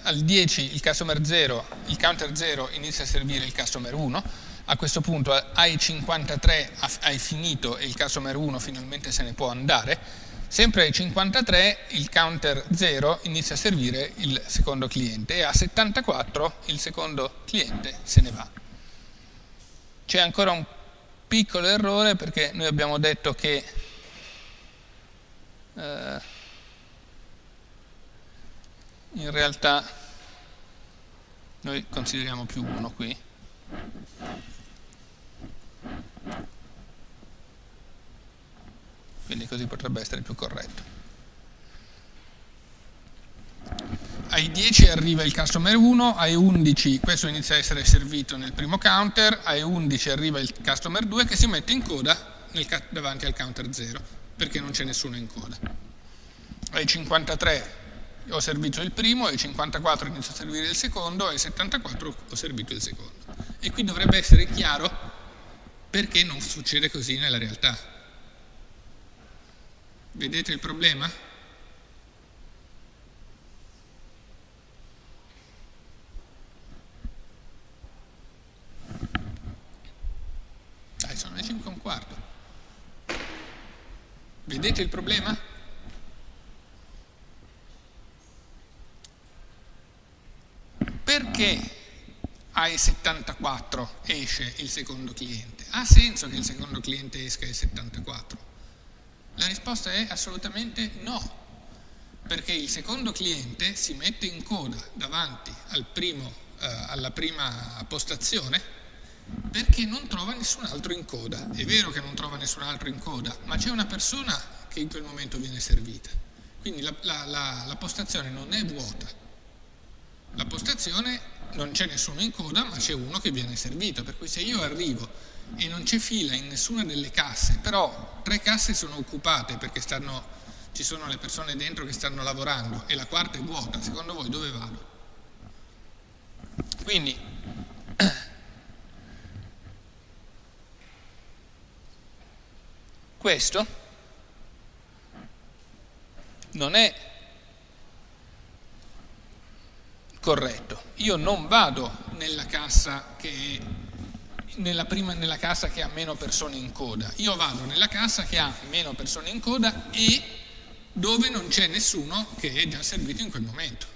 al 10 il customer 0 il counter 0 inizia a servire il customer 1 a questo punto ai 53 hai finito e il customer 1 finalmente se ne può andare. Sempre ai 53 il counter 0 inizia a servire il secondo cliente e a 74 il secondo cliente se ne va. C'è ancora un piccolo errore perché noi abbiamo detto che eh, in realtà noi consideriamo più 1 qui quindi così potrebbe essere più corretto. Ai 10 arriva il customer 1, ai 11 questo inizia a essere servito nel primo counter, ai 11 arriva il customer 2 che si mette in coda nel, davanti al counter 0 perché non c'è nessuno in coda. Ai 53 ho servito il primo, ai 54 inizio a servire il secondo, ai 74 ho servito il secondo. E qui dovrebbe essere chiaro perché non succede così nella realtà. Vedete il problema? 5 e un quarto. Vedete il problema? Perché ai 74 esce il secondo cliente? Ha senso che il secondo cliente esca ai 74? La risposta è assolutamente no, perché il secondo cliente si mette in coda davanti al primo, eh, alla prima postazione perché non trova nessun altro in coda. È vero che non trova nessun altro in coda, ma c'è una persona che in quel momento viene servita. Quindi la, la, la, la postazione non è vuota. La postazione non c'è nessuno in coda, ma c'è uno che viene servito. Per cui se io arrivo e non c'è fila in nessuna delle casse, però tre casse sono occupate perché stanno, ci sono le persone dentro che stanno lavorando e la quarta è vuota, secondo voi dove vado? Quindi questo non è corretto. Io non vado nella cassa che nella, prima, nella cassa che ha meno persone in coda, io vado nella cassa che ha meno persone in coda e dove non c'è nessuno che è già servito in quel momento.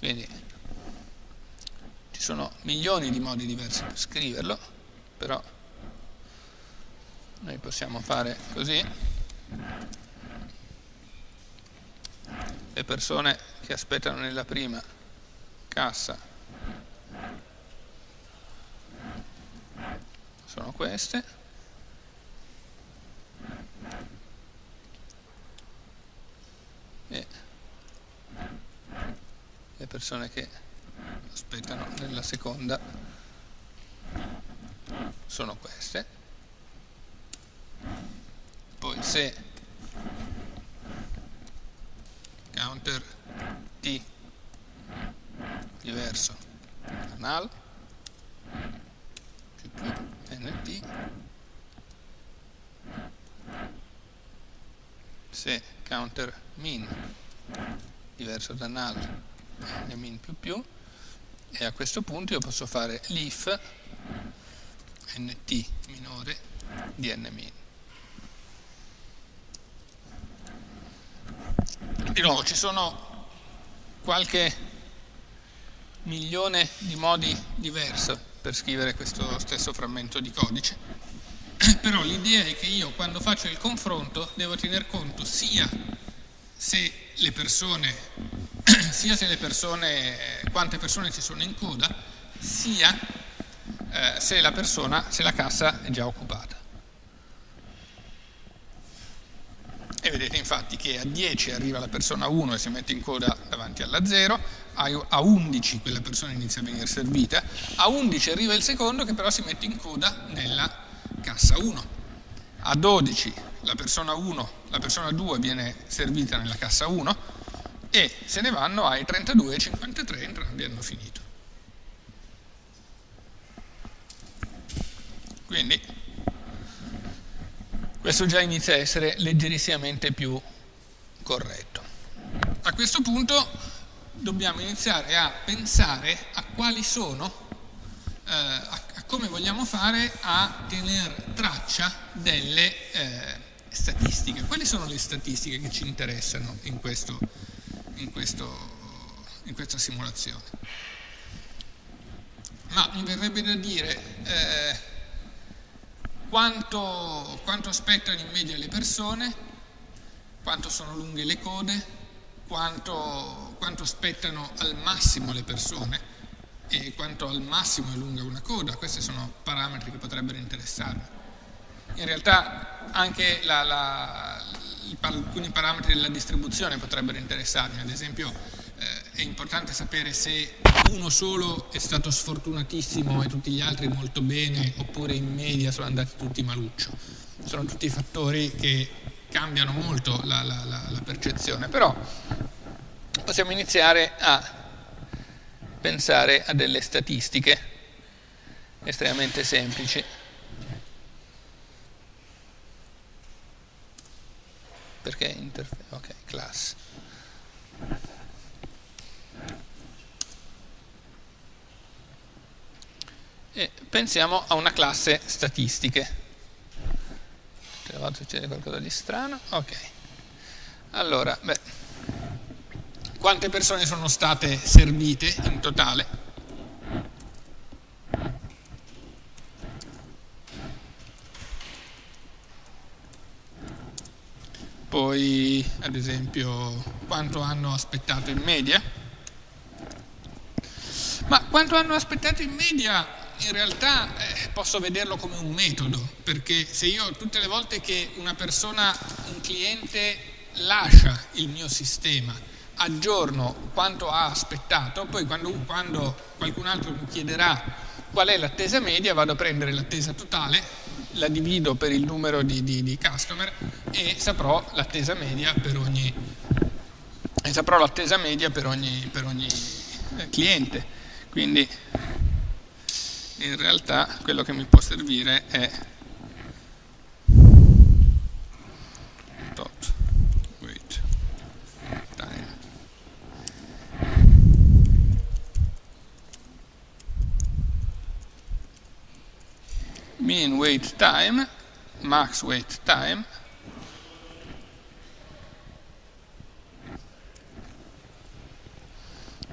Quindi ci sono milioni di modi diversi per scriverlo, però noi possiamo fare così. Le persone che aspettano nella prima cassa sono queste e le persone che aspettano nella seconda sono queste poi se counter t diverso. Da null più più nt se counter min diverso da null e min più più. E a questo punto io posso fare l'if nt minore di n min di nuovo ci sono qualche milione di modi diversi per scrivere questo stesso frammento di codice. Però l'idea è che io quando faccio il confronto devo tener conto sia se le persone, sia se le persone, quante persone ci sono in coda, sia eh, se la persona, se la cassa è già occupata. E vedete infatti che a 10 arriva la persona 1 e si mette in coda davanti alla 0, a 11 quella persona inizia a venire servita, a 11 arriva il secondo che però si mette in coda nella cassa 1, a 12 la persona 1, la persona 2 viene servita nella cassa 1 e se ne vanno ai 32 e 53, entrambi hanno finito. Quindi questo già inizia a essere leggerissimamente più corretto. A questo punto dobbiamo iniziare a pensare a quali sono, eh, a, a, come vogliamo fare a tenere traccia delle eh, statistiche. Quali sono le statistiche che ci interessano in, questo, in, questo, in questa simulazione? Ma mi verrebbe da dire eh, quanto, quanto aspettano in media le persone, quanto sono lunghe le code, quanto, quanto aspettano al massimo le persone e quanto al massimo è lunga una coda, questi sono parametri che potrebbero interessarmi. In realtà anche la, la, alcuni parametri della distribuzione potrebbero interessarmi, ad esempio è importante sapere se uno solo è stato sfortunatissimo e tutti gli altri molto bene oppure in media sono andati tutti maluccio. Sono tutti fattori che cambiano molto la, la, la percezione, però possiamo iniziare a pensare a delle statistiche estremamente semplici. Perché interface? Ok, class. E pensiamo a una classe statistiche. Tutte volte succede qualcosa di strano. Ok. Allora, beh, quante persone sono state servite in totale? poi ad esempio quanto hanno aspettato in media. Ma quanto hanno aspettato in media in realtà eh, posso vederlo come un metodo, perché se io tutte le volte che una persona, un cliente lascia il mio sistema, aggiorno quanto ha aspettato, poi quando, quando qualcun altro mi chiederà qual è l'attesa media, vado a prendere l'attesa totale la divido per il numero di, di, di customer e saprò l'attesa media per ogni, saprò l'attesa media per ogni, per ogni eh, cliente. Quindi in realtà quello che mi può servire è mean wait time, max wait time,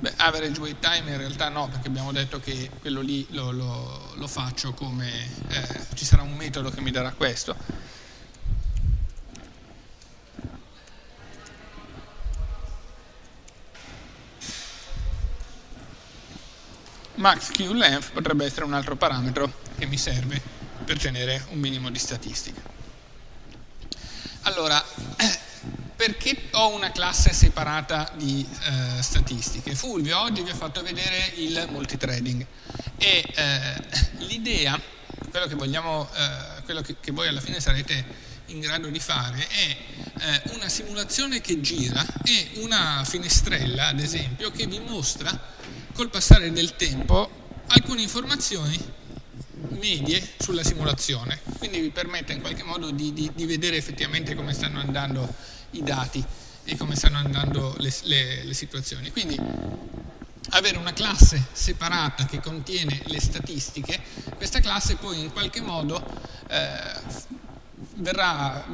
Beh, average wait time in realtà no, perché abbiamo detto che quello lì lo, lo, lo faccio come, eh, ci sarà un metodo che mi darà questo. Max Q length potrebbe essere un altro parametro che mi serve per tenere un minimo di statistica. Allora, perché ho una classe separata di eh, statistiche? Fulvio oggi vi ha fatto vedere il multithreading e eh, l'idea, quello, che, vogliamo, eh, quello che, che voi alla fine sarete in grado di fare è eh, una simulazione che gira e una finestrella, ad esempio, che vi mostra col passare del tempo alcune informazioni medie sulla simulazione, quindi vi permette in qualche modo di, di, di vedere effettivamente come stanno andando i dati e come stanno andando le, le, le situazioni. Quindi avere una classe separata che contiene le statistiche, questa classe poi in qualche modo eh, verrà,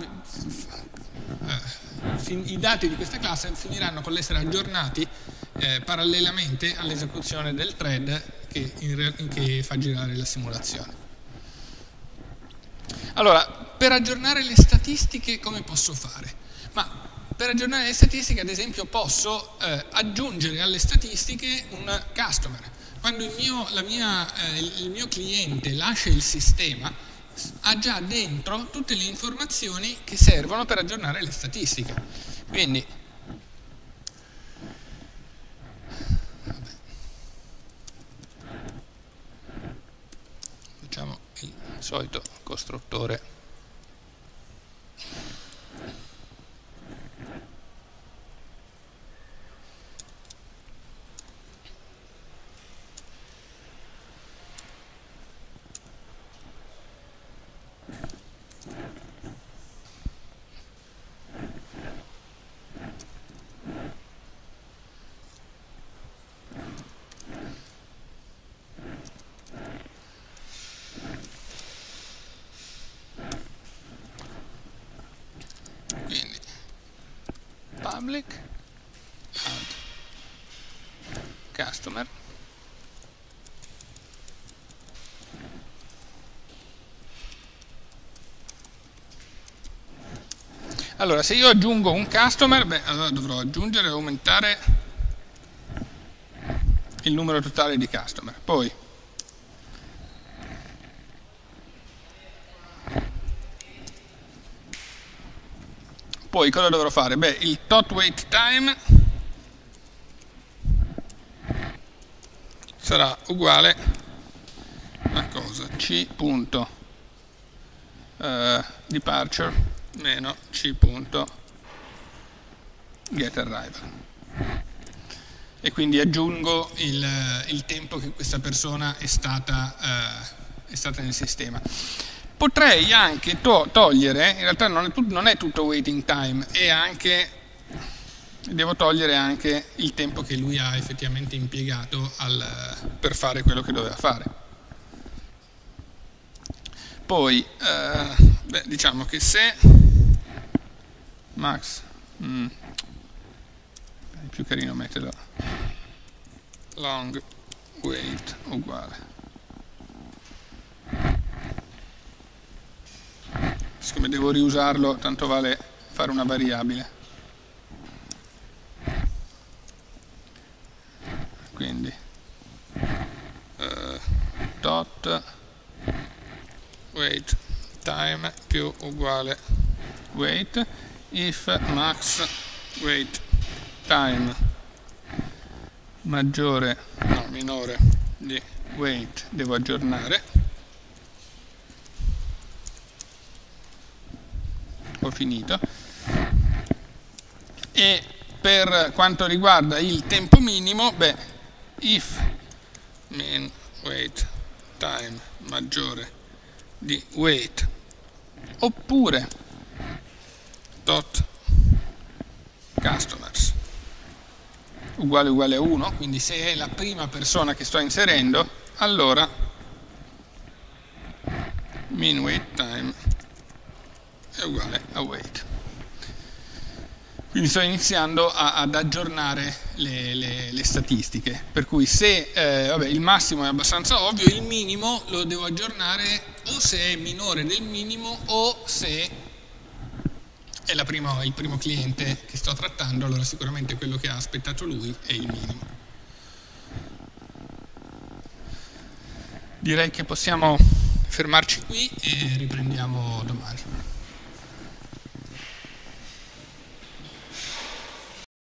eh, i dati di questa classe finiranno con l'essere aggiornati eh, parallelamente all'esecuzione del thread che, che fa girare la simulazione. Allora, per aggiornare le statistiche come posso fare? Per aggiornare le statistiche, ad esempio, posso eh, aggiungere alle statistiche un customer. Quando il mio, mia, eh, il mio cliente lascia il sistema, ha già dentro tutte le informazioni che servono per aggiornare le statistiche. Quindi solito costruttore public add customer. Allora se io aggiungo un customer beh, allora dovrò aggiungere e aumentare il numero totale di customer. Poi poi cosa dovrò fare? Beh, il tot wait time sarà uguale a cosa? c. Punto, uh, departure meno c. Punto, get arrival e quindi aggiungo il, il tempo che questa persona è stata, uh, è stata nel sistema potrei anche to togliere, in realtà non è, non è, tutto waiting time, è anche, devo togliere anche il tempo che lui ha effettivamente impiegato al, per fare quello che doveva fare. Poi, eh, beh, diciamo che se max, mm, è più carino metterlo long wait uguale siccome devo riusarlo tanto vale fare una variabile. Quindi uh, dot wait time più uguale wait if max wait time maggiore no minore di wait devo aggiornare ho finito. E per quanto riguarda il tempo minimo beh if min wait time maggiore di wait oppure dot customers uguale uguale a 1 quindi se è la prima persona che sto inserendo allora min wait time è uguale a weight. Quindi sto iniziando a, ad aggiornare le, le, le, statistiche, per cui se eh, vabbè, il massimo è abbastanza ovvio, il minimo lo devo aggiornare o se è minore del minimo o se è prima, il primo cliente che sto trattando, allora sicuramente quello che ha aspettato lui è il minimo. Direi che possiamo fermarci qui e riprendiamo domani.